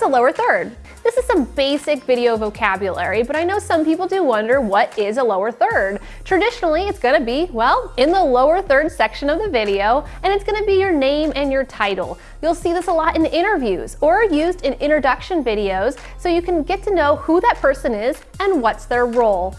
what's a lower third? This is some basic video vocabulary, but I know some people do wonder what is a lower third. Traditionally, it's gonna be, well, in the lower third section of the video, and it's gonna be your name and your title. You'll see this a lot in interviews or used in introduction videos so you can get to know who that person is and what's their role.